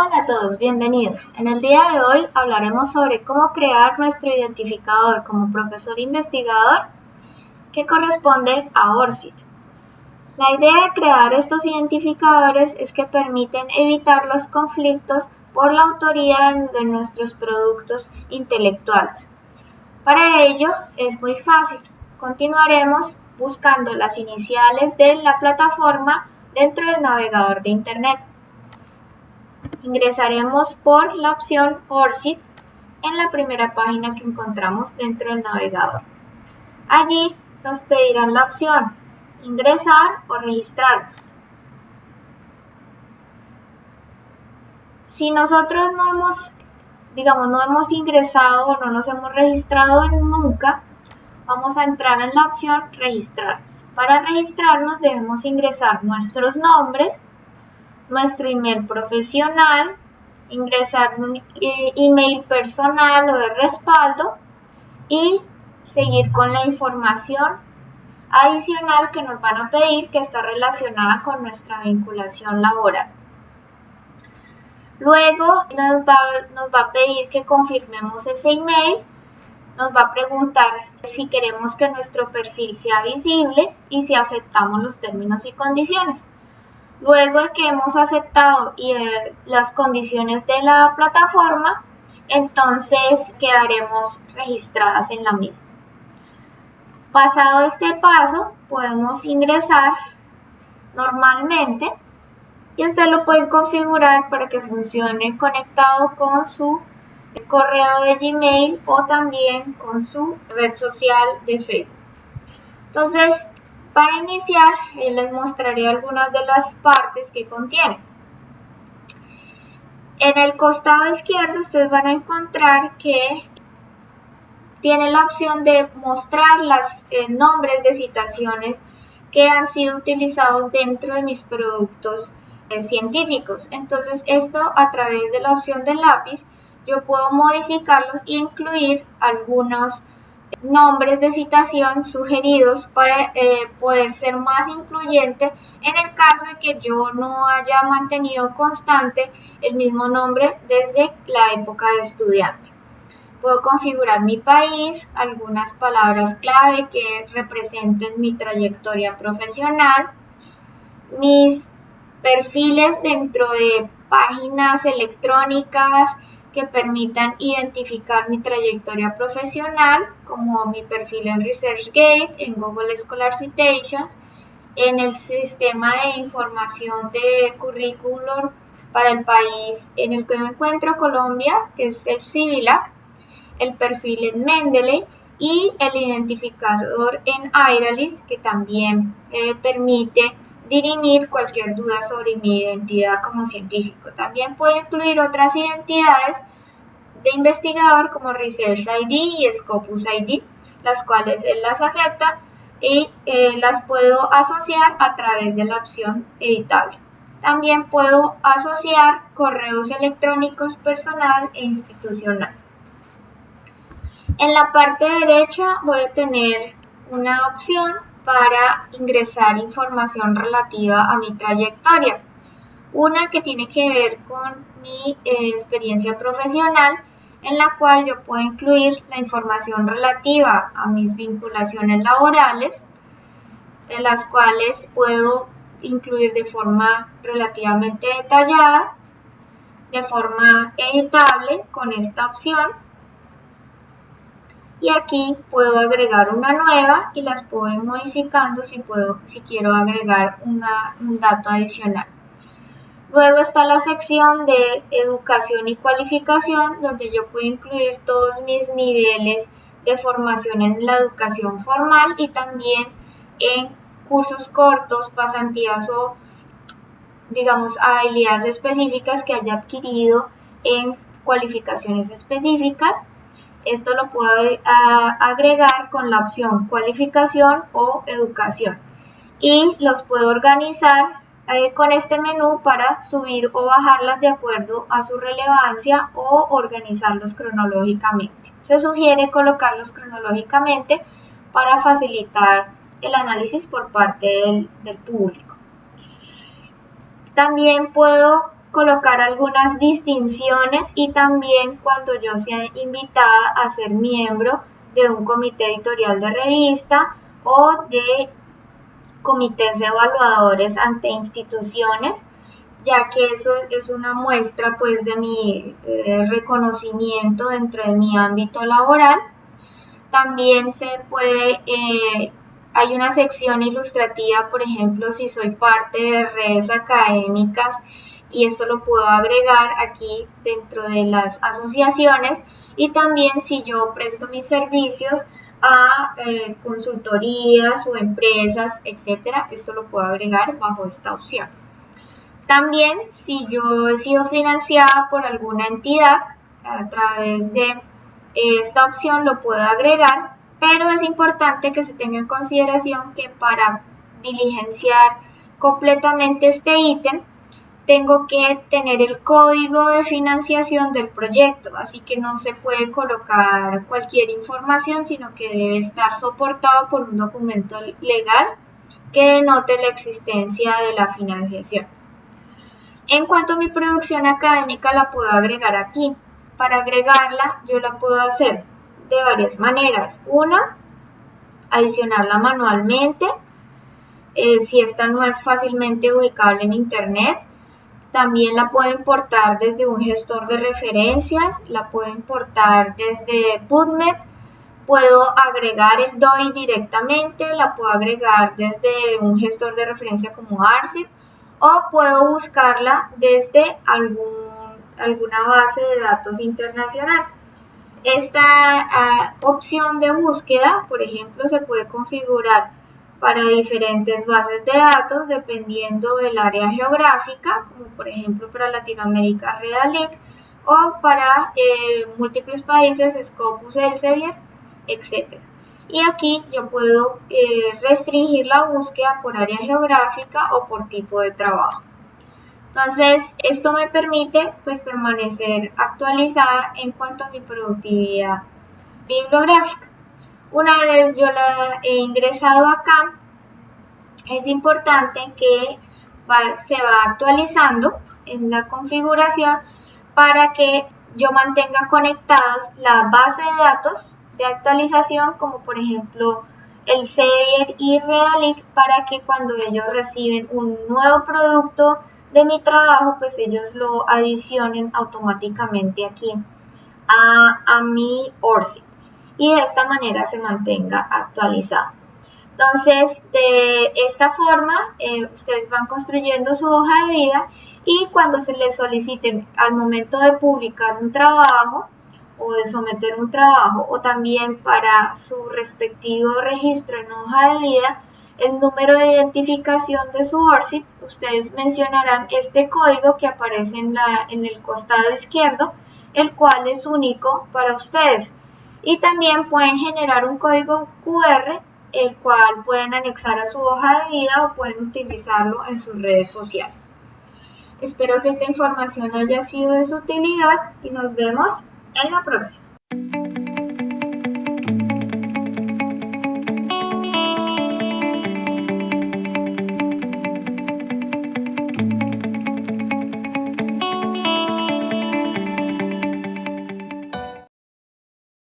Hola a todos, bienvenidos. En el día de hoy hablaremos sobre cómo crear nuestro identificador como profesor investigador que corresponde a ORCID. La idea de crear estos identificadores es que permiten evitar los conflictos por la autoría de nuestros productos intelectuales. Para ello es muy fácil. Continuaremos buscando las iniciales de la plataforma dentro del navegador de Internet. Ingresaremos por la opción ORCID en la primera página que encontramos dentro del navegador. Allí nos pedirán la opción ingresar o registrarnos. Si nosotros no hemos, digamos, no hemos ingresado o no nos hemos registrado nunca, vamos a entrar en la opción registrarnos. Para registrarnos debemos ingresar nuestros nombres, nuestro email profesional, ingresar un eh, email personal o de respaldo y seguir con la información adicional que nos van a pedir que está relacionada con nuestra vinculación laboral. Luego nos va, nos va, a pedir que confirmemos ese email, nos va a preguntar si queremos que nuestro perfil sea visible y si aceptamos los términos y condiciones. Luego de que hemos aceptado eh, las condiciones de la plataforma, entonces quedaremos registradas en la misma. Pasado este paso, podemos ingresar normalmente y usted lo puede configurar para que funcione conectado con su correo de Gmail o también con su red social de Facebook. Entonces, para iniciar, eh, les mostraré algunas de las partes que contiene. En el costado izquierdo ustedes van a encontrar que tiene la opción de mostrar los eh, nombres de citaciones que han sido utilizados dentro de mis productos eh, científicos. Entonces esto a través de la opción del lápiz yo puedo modificarlos e incluir algunos nombres de citación sugeridos para eh, poder ser más incluyente en el caso de que yo no haya mantenido constante el mismo nombre desde la época de estudiante. Puedo configurar mi país, algunas palabras clave que representen mi trayectoria profesional, mis perfiles dentro de páginas electrónicas, que permitan identificar mi trayectoria profesional, como mi perfil en ResearchGate, en Google Scholar Citations, en el sistema de información de currículum para el país en el que me encuentro, Colombia, que es el CIVILAC, el perfil en Mendeley y el identificador en Iralis, que también eh, permite dirimir cualquier duda sobre mi identidad como científico. También puedo incluir otras identidades de investigador como Research ID y Scopus ID, las cuales él las acepta y eh, las puedo asociar a través de la opción editable. También puedo asociar correos electrónicos personal e institucional. En la parte derecha voy a tener una opción para ingresar información relativa a mi trayectoria. Una que tiene que ver con mi eh, experiencia profesional, en la cual yo puedo incluir la información relativa a mis vinculaciones laborales, en las cuales puedo incluir de forma relativamente detallada, de forma editable con esta opción y aquí puedo agregar una nueva y las puedo ir modificando si, puedo, si quiero agregar un dato adicional. Luego está la sección de educación y cualificación donde yo puedo incluir todos mis niveles de formación en la educación formal y también en cursos cortos, pasantías o digamos habilidades específicas que haya adquirido en cualificaciones específicas. Esto lo puedo agregar con la opción cualificación o educación y los puedo organizar eh, con este menú para subir o bajarlas de acuerdo a su relevancia o organizarlos cronológicamente. Se sugiere colocarlos cronológicamente para facilitar el análisis por parte del público. También puedo colocar algunas distinciones y también cuando yo sea invitada a ser miembro de un comité editorial de revista o de comités evaluadores ante instituciones, ya que eso es una muestra pues de mi eh, reconocimiento dentro de mi ámbito laboral. También se puede, eh, hay una sección ilustrativa, por ejemplo, si soy parte de redes académicas y esto lo puedo agregar aquí dentro de las asociaciones y también si yo presto mis servicios a eh, consultorías o empresas, etcétera, esto lo puedo agregar bajo esta opción. También si yo he sido financiada por alguna entidad a través de eh, esta opción lo puedo agregar, pero es importante que se tenga en consideración que para diligenciar completamente este ítem tengo que tener el código de financiación del proyecto, así que no se puede colocar cualquier información, sino que debe estar soportado por un documento legal que denote la existencia de la financiación. En cuanto a mi producción académica, la puedo agregar aquí. Para agregarla, yo la puedo hacer de varias maneras. Una, adicionarla manualmente. Eh, si esta no es fácilmente ubicable en Internet, también la puedo importar desde un gestor de referencias, la puedo importar desde PubMed, puedo agregar el DOI directamente, la puedo agregar desde un gestor de referencia como ARCID o puedo buscarla desde alguna base de datos internacional. Esta ah, opción de búsqueda, por ejemplo, se puede configurar para diferentes bases de datos dependiendo del área geográfica, como por ejemplo para Latinoamérica Redalic o para eh, múltiples países Scopus Elsevier, etc. Y aquí yo puedo eh, restringir la búsqueda por área geográfica o por tipo de trabajo. Entonces, esto me permite pues permanecer actualizada en cuanto a mi productividad bibliográfica. Una vez yo la he ingresado acá, es importante que se va actualizando en la configuración para que yo mantenga conectadas la base de datos de actualización, como por ejemplo el Sevier y Redalic, para que cuando ellos reciben un nuevo producto de mi trabajo, pues ellos lo adicionen automáticamente aquí a, a mi ORCID y de esta manera se mantenga actualizado. Entonces, de esta forma, eh, ustedes van construyendo su hoja de vida y cuando se les soliciten al momento de publicar un trabajo o de someter un trabajo o también para su respectivo registro en hoja de vida, el número de identificación de su ORCID, ustedes mencionarán este código que aparece en, la, en el costado izquierdo, el cual es único para ustedes y también pueden generar un código QR el cual pueden anexar a su hoja de vida o pueden utilizarlo en sus redes sociales. Espero que esta información haya sido de su utilidad y nos vemos en la próxima.